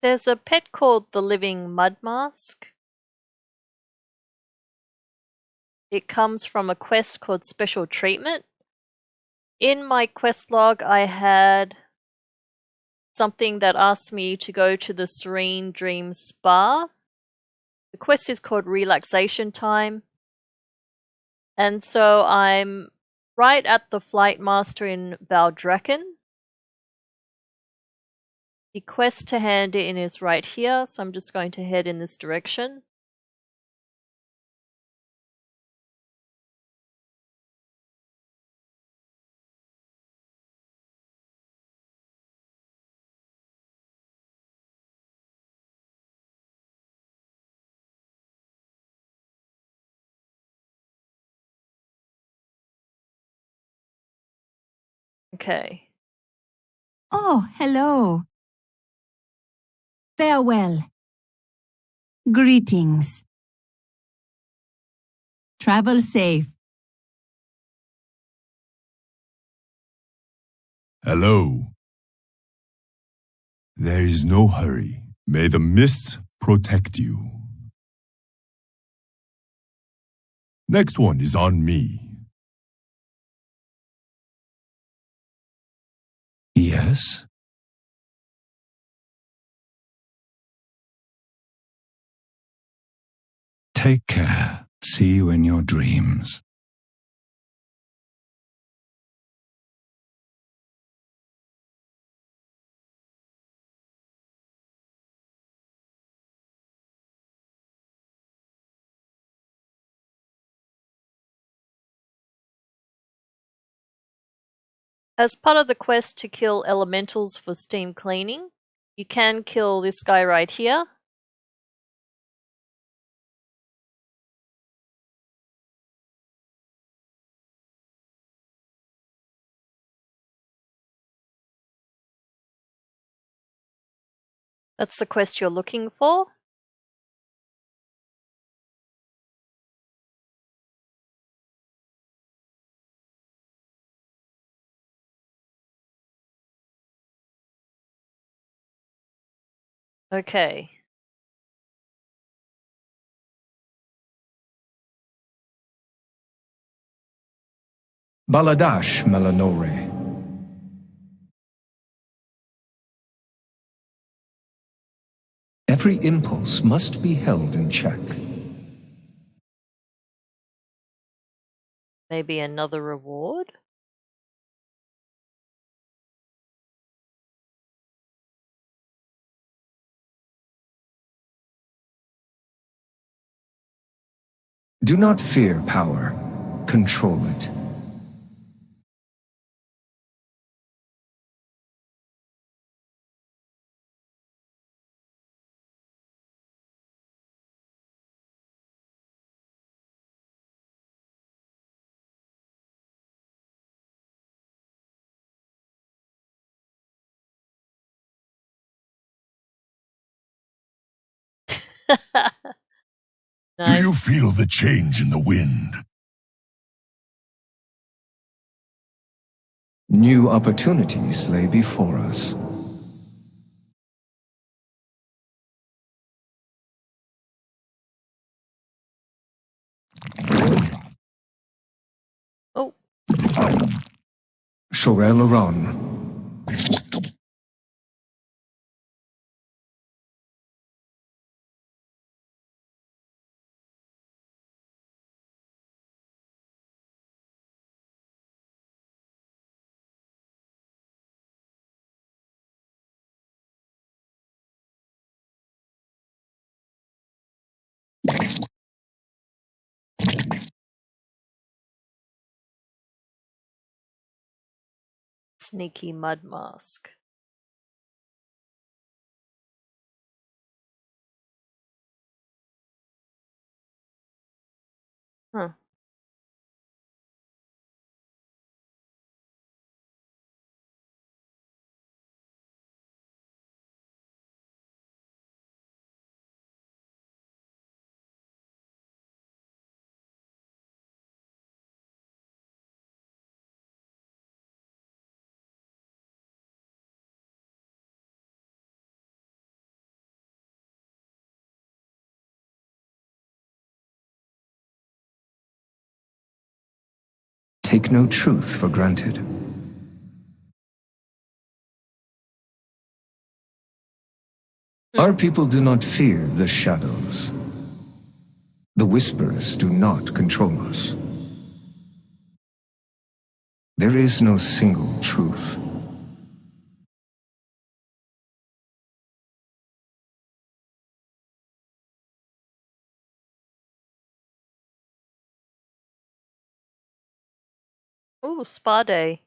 There's a pet called the Living Mud Mask. It comes from a quest called Special Treatment. In my quest log, I had something that asked me to go to the Serene Dream Spa. The quest is called Relaxation Time. And so I'm right at the Flight Master in Valdrakken. The quest to hand in is right here, so I'm just going to head in this direction. Okay. Oh, hello. Farewell. Greetings. Travel safe. Hello. There is no hurry. May the mists protect you. Next one is on me. Yes? Take care. See you in your dreams. As part of the quest to kill elementals for steam cleaning, you can kill this guy right here. That's the quest you're looking for. Okay. Baladash Melanore. Every impulse must be held in check. Maybe another reward? Do not fear power. Control it. Do you feel the change in the wind? New opportunities lay before us. Oh, Shorel Aron. Sneaky mud mask. Take no truth for granted. Our people do not fear the shadows. The whispers do not control us. There is no single truth. Ooh, spa day.